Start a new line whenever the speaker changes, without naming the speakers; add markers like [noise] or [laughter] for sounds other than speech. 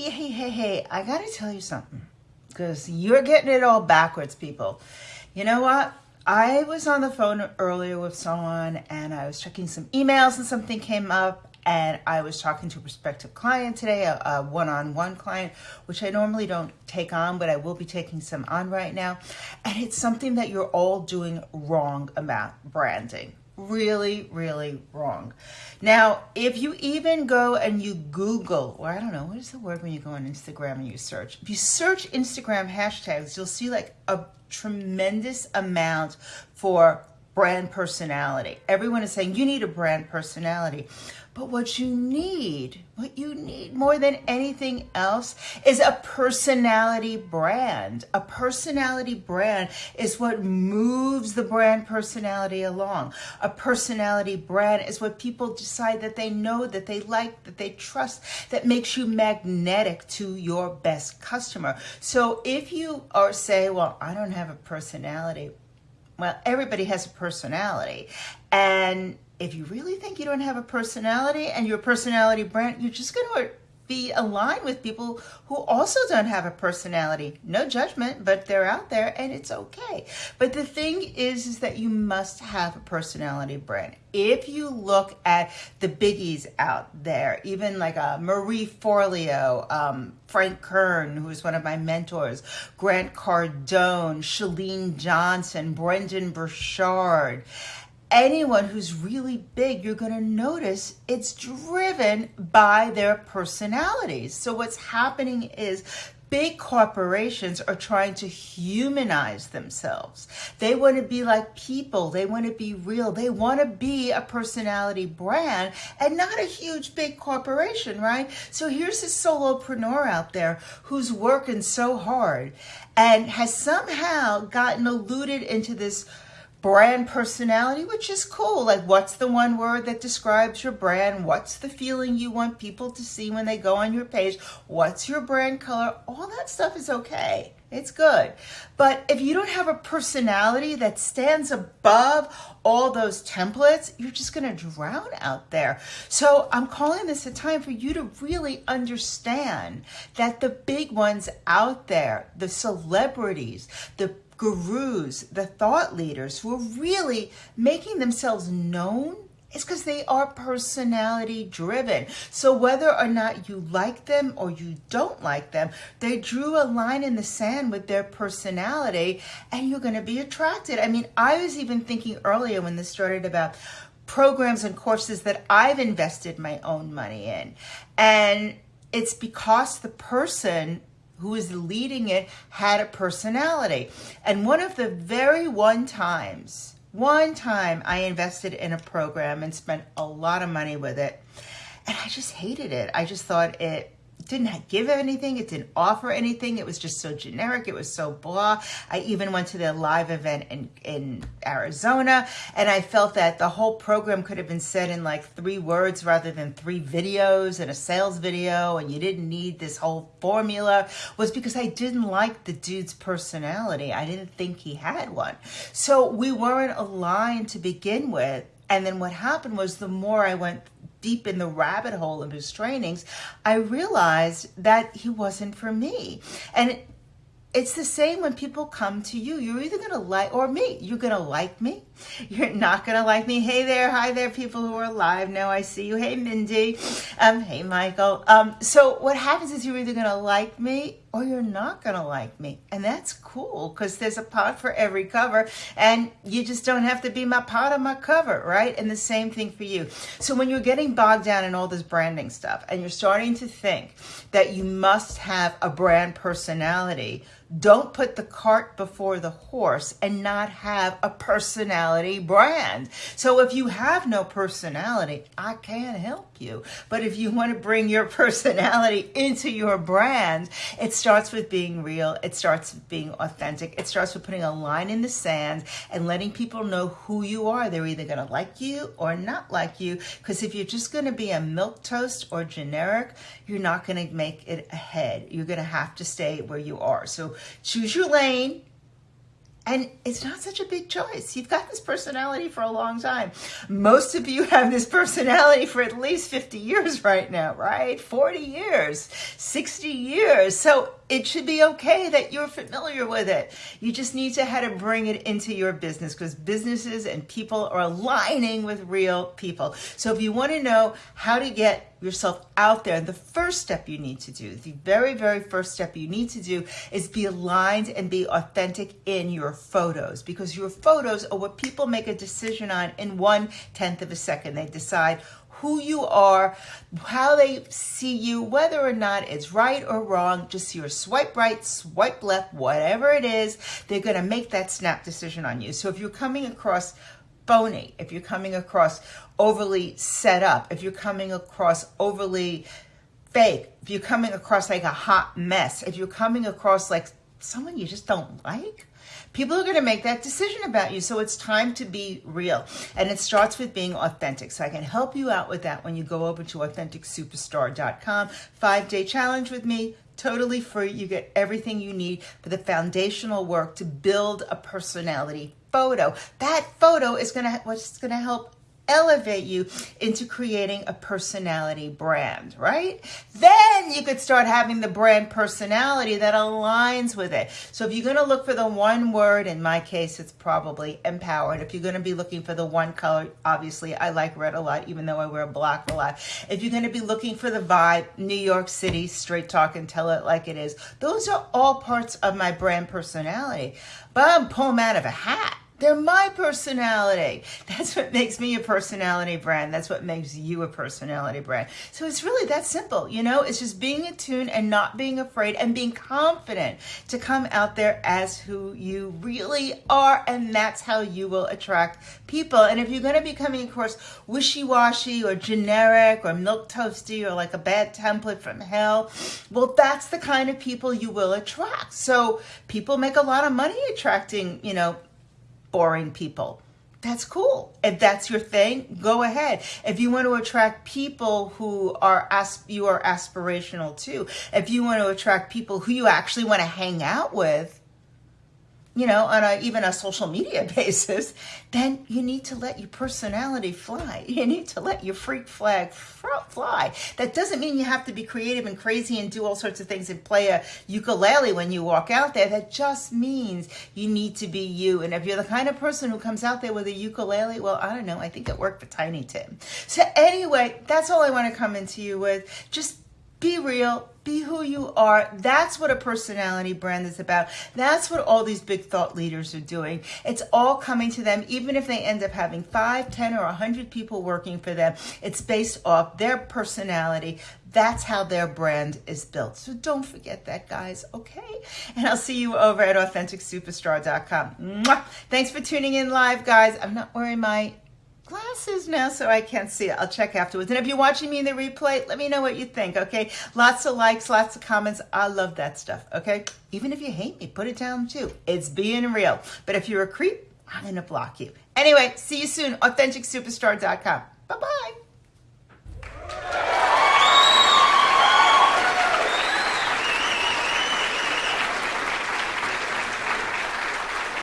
Hey, hey, hey, hey, I gotta tell you something because you're getting it all backwards, people. You know what? I was on the phone earlier with someone and I was checking some emails and something came up and I was talking to a prospective client today, a one-on-one -on -one client, which I normally don't take on, but I will be taking some on right now. And it's something that you're all doing wrong about branding really, really wrong. Now, if you even go and you Google, or I don't know, what is the word when you go on Instagram and you search? If you search Instagram hashtags, you'll see like a tremendous amount for brand personality. Everyone is saying you need a brand personality. But what you need, what you need more than anything else is a personality brand. A personality brand is what moves the brand personality along. A personality brand is what people decide that they know, that they like, that they trust, that makes you magnetic to your best customer. So if you are say, well, I don't have a personality, well, everybody has a personality. And if you really think you don't have a personality and your personality brand, you're just going to be aligned with people who also don't have a personality. No judgment, but they're out there and it's okay. But the thing is, is that you must have a personality brand. If you look at the biggies out there, even like a uh, Marie Forleo, um, Frank Kern, who's one of my mentors, Grant Cardone, Chalene Johnson, Brendon Burchard, anyone who's really big, you're going to notice it's driven by their personalities. So what's happening is big corporations are trying to humanize themselves. They want to be like people. They want to be real. They want to be a personality brand and not a huge big corporation, right? So here's a solopreneur out there who's working so hard and has somehow gotten eluded into this brand personality, which is cool. Like, what's the one word that describes your brand? What's the feeling you want people to see when they go on your page? What's your brand color? All that stuff is okay. It's good. But if you don't have a personality that stands above all those templates, you're just going to drown out there. So I'm calling this a time for you to really understand that the big ones out there, the celebrities, the gurus, the thought leaders who are really making themselves known is because they are personality driven. So whether or not you like them or you don't like them, they drew a line in the sand with their personality and you're going to be attracted. I mean, I was even thinking earlier when this started about programs and courses that I've invested my own money in. And it's because the person who was leading it had a personality. And one of the very one times, one time I invested in a program and spent a lot of money with it. And I just hated it. I just thought it didn't give anything. It didn't offer anything. It was just so generic. It was so blah. I even went to the live event in, in Arizona and I felt that the whole program could have been said in like three words rather than three videos and a sales video and you didn't need this whole formula was because I didn't like the dude's personality. I didn't think he had one. So we weren't aligned to begin with. And then what happened was the more I went deep in the rabbit hole of his trainings, I realized that he wasn't for me. And it's the same when people come to you. You're either going to like, or me, you're going to like me. [laughs] You're not going to like me. Hey there. Hi there, people who are live now. I see you. Hey, Mindy. Um, hey, Michael. Um, so what happens is you're either going to like me or you're not going to like me. And that's cool because there's a pot for every cover and you just don't have to be my pot or my cover, right? And the same thing for you. So when you're getting bogged down in all this branding stuff and you're starting to think that you must have a brand personality, don't put the cart before the horse and not have a personality brand. So if you have no personality, I can't help you. But if you want to bring your [laughs] personality into your brand, it starts with being real. It starts with being authentic. It starts with putting a line in the sand and letting people know who you are. They're either going to like you or not like you. Because if you're just going to be a milk toast or generic, you're not going to make it ahead. You're going to have to stay where you are. So choose your lane, And it's not such a big choice. You've got this personality for a long time. Most of you have this personality for at least 50 years right now, right? 40 years, 60 years. So it should be okay that you're familiar with it. You just need to how to bring it into your business because businesses and people are aligning with real people. So if you want to know how to get yourself out there, And the first step you need to do, the very, very first step you need to do is be aligned and be authentic in your photos because your photos are what people make a decision on in one tenth of a second. They decide who you are, how they see you, whether or not it's right or wrong, just your swipe right, swipe left, whatever it is, they're going to make that snap decision on you. So if you're coming across phony, if you're coming across overly set up, if you're coming across overly fake, if you're coming across like a hot mess, if you're coming across like someone you just don't like, People are going to make that decision about you. So it's time to be real. And it starts with being authentic. So I can help you out with that when you go over to AuthenticSuperstar.com. Five day challenge with me, totally free. You get everything you need for the foundational work to build a personality photo. That photo is going to, what's going to help elevate you into creating a personality brand, right? Then you could start having the brand personality that aligns with it. So if you're going to look for the one word, in my case, it's probably empowered. If you're going to be looking for the one color, obviously I like red a lot, even though I wear black a lot. If you're going to be looking for the vibe, New York City, straight talk and tell it like it is. Those are all parts of my brand personality. But I'm pulling out of a hat. They're my personality. That's what makes me a personality brand. That's what makes you a personality brand. So it's really that simple, you know? It's just being attuned and not being afraid and being confident to come out there as who you really are. And that's how you will attract people. And if you're going to be coming across wishy-washy or generic or milk toasty or like a bad template from hell, well, that's the kind of people you will attract. So people make a lot of money attracting, you know, boring people. That's cool. If that's your thing, go ahead. If you want to attract people who are as you are aspirational too. If you want to attract people who you actually want to hang out with, you know, on a, even a social media [laughs] basis, then you need to let your personality fly. [laughs] You need to let your freak flag fly. That doesn't mean you have to be creative and crazy and do all sorts of things and play a ukulele when you walk out there. That just means you need to be you. And if you're the kind of person who comes out there with a ukulele, well, I don't know. I think it worked for Tiny Tim. So anyway, that's all I want to come into you with. Just be real, be who you are. That's what a personality brand is about. That's what all these big thought leaders are doing. It's all coming to them, even if they end up having five, ten, or a hundred people working for them. It's based off their personality. That's how their brand is built. So don't forget that, guys, okay? And I'll see you over at AuthenticSuperstar.com. Mwah! Thanks for tuning in live, guys. I'm not wearing my glasses now so I can't see it. I'll check afterwards. And if you're watching me in the replay, let me know what you think, okay? Lots of likes, lots of comments. I love that stuff, okay? Even if you hate me, put it down too. It's being real. But if you're a creep, I'm going to block you. Anyway, see you soon. AuthenticSuperstar.com.